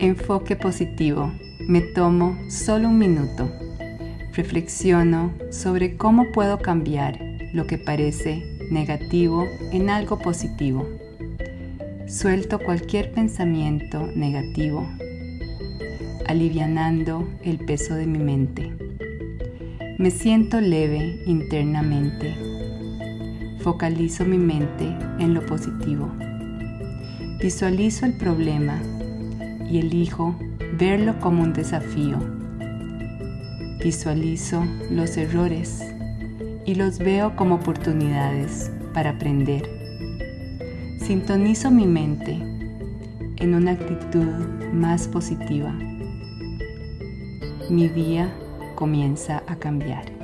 Enfoque positivo. Me tomo solo un minuto. Reflexiono sobre cómo puedo cambiar lo que parece negativo en algo positivo. Suelto cualquier pensamiento negativo, alivianando el peso de mi mente. Me siento leve internamente. Focalizo mi mente en lo positivo. Visualizo el problema y elijo verlo como un desafío. Visualizo los errores y los veo como oportunidades para aprender. Sintonizo mi mente en una actitud más positiva. Mi día comienza a cambiar.